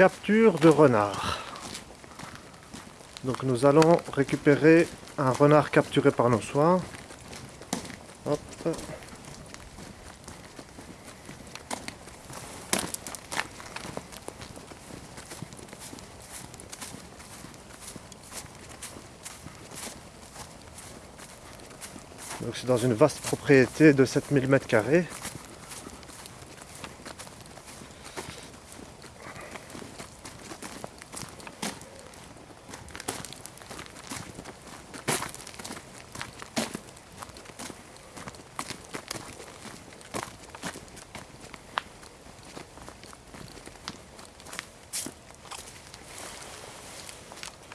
capture de renard. Donc nous allons récupérer un renard capturé par nos soins. Donc c'est dans une vaste propriété de 7000 m2.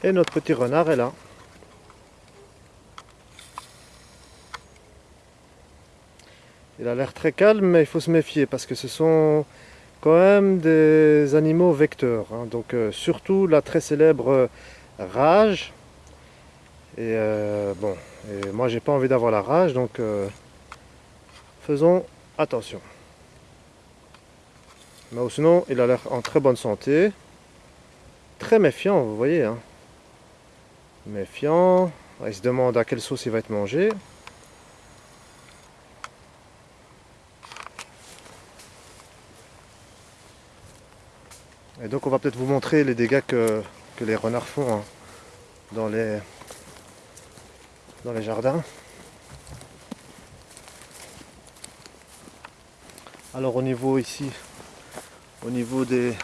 Et notre petit renard est là. Il a l'air très calme, mais il faut se méfier parce que ce sont quand même des animaux vecteurs. Hein. Donc euh, surtout la très célèbre euh, rage. Et euh, bon, moi j'ai pas envie d'avoir la rage, donc faisons attention. Mais sinon, il a l'air en très bonne santé. Très méfiant, vous voyez. Hein méfiant. Il se demande à quelle sauce il va être mangé. Et donc on va peut-être vous montrer les dégâts que, les renards font hein, dans, les, dans les jardins. Alors au niveau ici, au niveau des...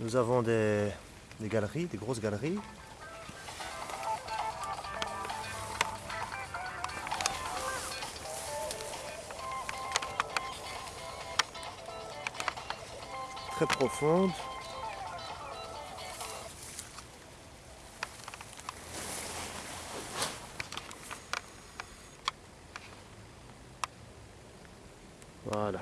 Nous avons des, des galeries, des grosses galeries. Très profonde. Voilà.